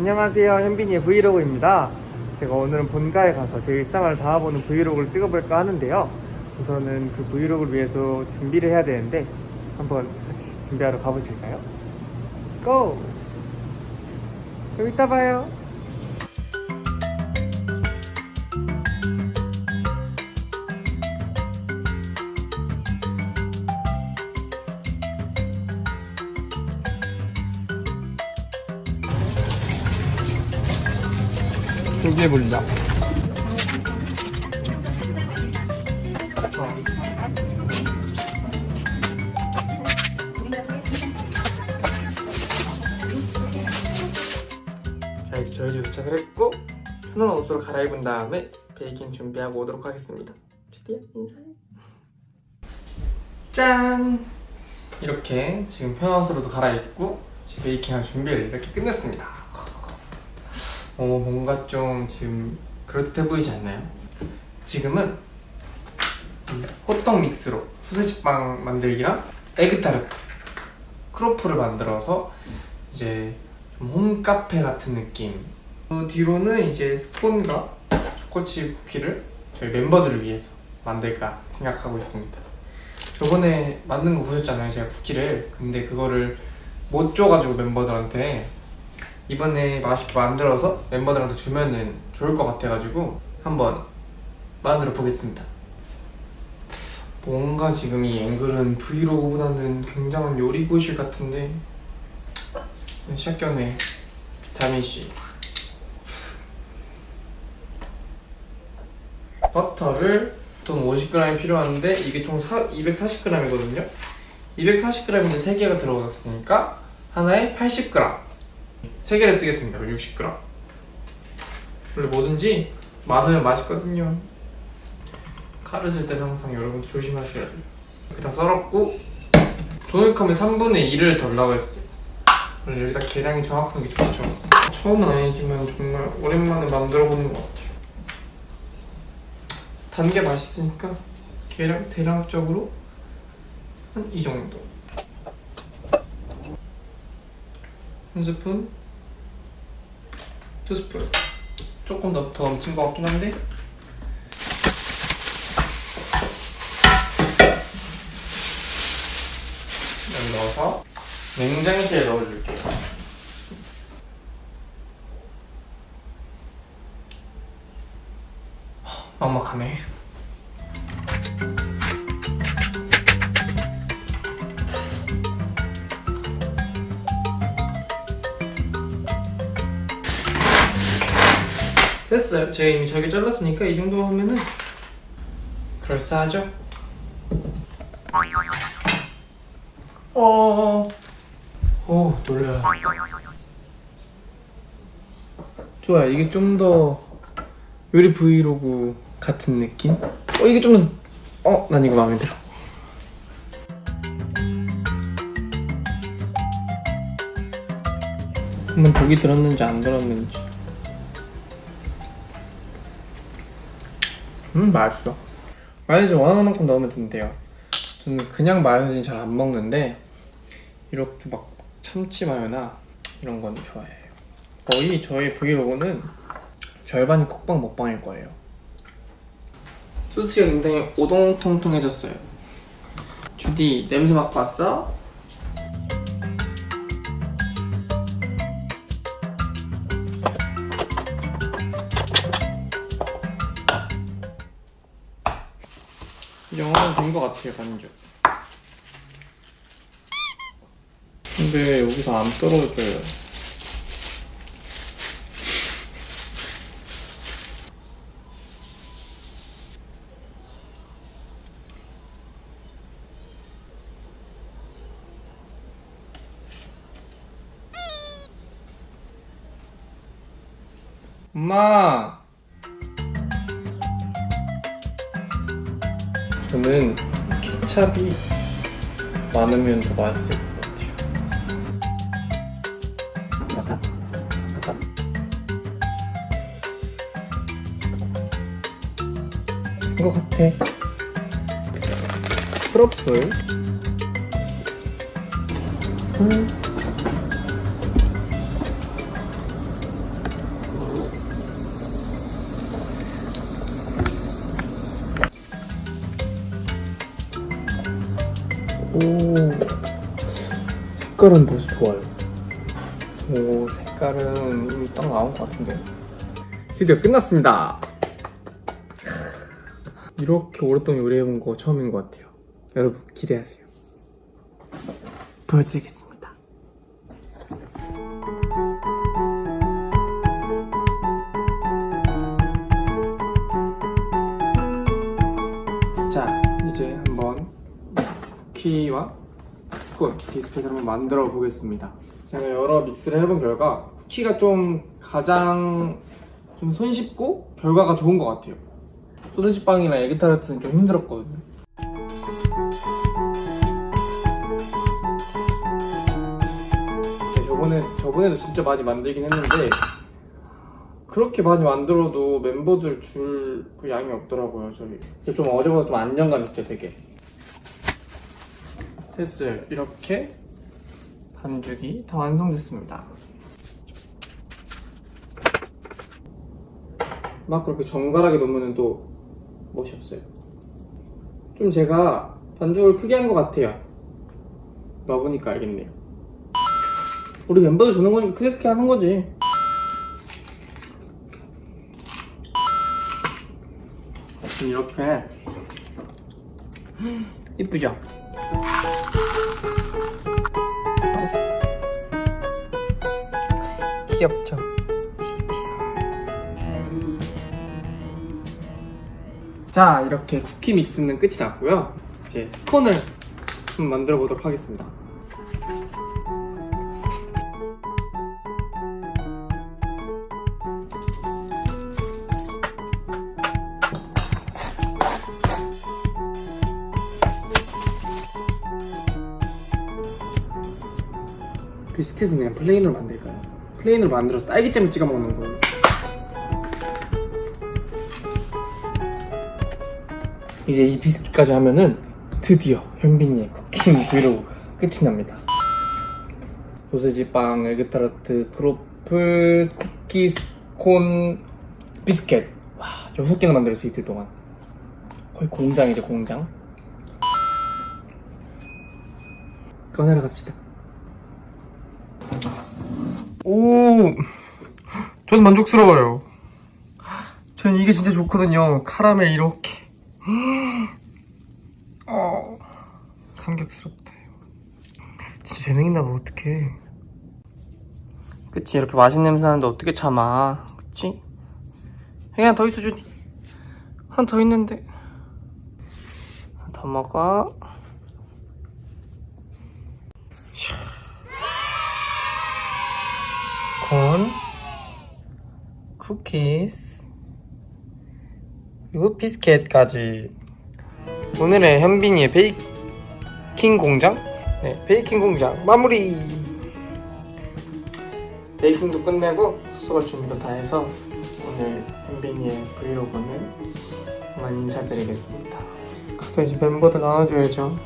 안녕하세요 현빈이의 브이로그입니다 제가 오늘은 본가에 가서 제 일상을 담아보는 브이로그를 찍어볼까 하는데요 우선은 그 브이로그를 위해서 준비를 해야 되는데 한번 같이 준비하러 가보실까요? 고! 그럼 이따 봐요 준비해볼자. 자 이제 저희 집 도착을 했고 편한 옷으로 갈아입은 다음에 베이킹 준비하고 오도록 하겠습니다. 주디야 인사해. 짠! 이렇게 지금 편한 옷으로도 갈아입고 베이킹할 준비를 이렇게 끝냈습니다 어 뭔가 좀 지금 그럴듯해 보이지 않나요? 지금은 이 호떡 믹스로 소세지빵 만들기랑 에그타르트 크로플을 만들어서 이제 좀 홈카페 같은 느낌. 그 뒤로는 이제 스콘과 초코칩 쿠키를 저희 멤버들을 위해서 만들까 생각하고 있습니다. 저번에 만든 거 보셨잖아요 제가 쿠키를. 근데 그거를 못 줘가지고 멤버들한테 이번에 맛있게 만들어서 멤버들한테 주면은 좋을 것 같아가지고 한번 만들어 보겠습니다. 뭔가 지금 이 앵글은 브이로그보다는 굉장한 요리고실 같은데 시작 전에 다미씨. 버터를 보통 50g이 필요한데 이게 총 240g이거든요. 240g인데 3개가 들어갔으니까 하나에 80g 3개를 쓰겠습니다. 60g 원래 뭐든지 많으면 맛있거든요. 칼을 쓸 때는 항상 여러분 조심하셔야 돼요. 이렇게 다 썰었고 종이컵에 3분의 1을 덜라고 했어요. 원래 여기다 계량이 정확한 게 좋죠. 처음은 아니지만 정말 오랜만에 만들어 보는 것 같아요. 단 게 맛있으니까 계량, 대략적으로 한 이 정도 한 스푼? 두 스푼. 조금 더, 더 넘친 것 같긴 한데. 여기 넣어서 냉장실에 넣어줄게요. 막막하네 됐어요 제가 이미 잘게 잘랐으니까 이 정도 하면은 그럴싸하죠? 어... 오 놀래라 좋아요 이게 좀 더 요리 브이로그 같은 느낌? 어 이게 좀 더... 어? 난 이거 마음에 들어 한번 독이 들었는지 안 들었는지 음 맛있어. 마요네즈 원하는 만큼 넣으면 된대요. 저는 그냥 마요네즈는 잘 안 먹는데 이렇게 막 참치 마요나 이런 건 좋아해요. 거의 저희 브이로그는 절반이 국방 먹방일 거예요. 소스가 굉장히 오동통통해졌어요. 주디 냄새 맡고 왔어? 이 정도면 된것 같아요 반죽 근데 여기서 안 떨어져요. 엄마 저는 케찹이 많으면 더 맛있을 것 같아요. 것 같아. 트러플. 음. 색깔은 벌써 좋아요. 오 색깔은 이미 딱 나온 것 같은데. 드디어 끝났습니다. 이렇게 오랫동안 요리해본 거 처음인 것 같아요. 여러분 기대하세요. 보여드리겠습니다. 자 이제 한번 쿠키와 스콘 비스켓을 한번 만들어 보겠습니다. 제가 여러 믹스를 해본 결과 쿠키가 좀 가장 좀 손쉽고 결과가 좋은 것 같아요. 소세지 빵이나 에그타르트는 좀 힘들었거든요. 네, 저번에 저번에도 진짜 많이 만들긴 했는데 그렇게 많이 만들어도 멤버들 줄 그 양이 없더라고요 저희. 좀 어제보다 좀 안정감 있죠 되게 됐어요. 이렇게 반죽이 다 완성됐습니다. 막 그렇게 정갈하게 놓으면 또 멋이 없어요. 좀 제가 반죽을 크게 한 것 같아요. 넣어보니까 알겠네요. 우리 멤버들 주는 거니까 크게 크게 하는 거지. 이렇게. 이쁘죠? 귀엽죠? 자 이렇게 쿠키 믹스는 끝이 났고요 이제 스콘을 좀 만들어 보도록 하겠습니다 비스켓은 그냥 plain으로 만들까요? plain으로 만들어서 딸기잼을 찍어 먹는 거예요. 이제 이 비스킷까지 하면은 드디어 현빈이의 cooking vlog가 끝이 납니다. 소세지 빵, 에그타르트, 크로플, 쿠키, 스콘, 비스켓. 와, 여섯 개나 만들었어 이틀 동안. 거의 공장이죠 공장. 꺼내러 갑시다. 오, 전 만족스러워요. 전 이게 진짜 좋거든요. 카라멜 이렇게. 어, 감격스럽다. 진짜 재능 있나 봐, 어떡해. 그치, 이렇게 맛있는 냄새 나는데 어떻게 참아. 그치? 그냥 더 있어, 주니. 한더 있는데. 하나 더 먹어. 콘, 쿠키스, 그리고 비스켓까지. 오늘의 현빈이의 베이킹 공장? 네, 베이킹 공장 마무리! 베이킹도 끝내고 수술 준비도 다 해서 오늘 현빈이의 브이로그는 그만 인사드리겠습니다. 가서 이제 멤버들 나눠줘야죠.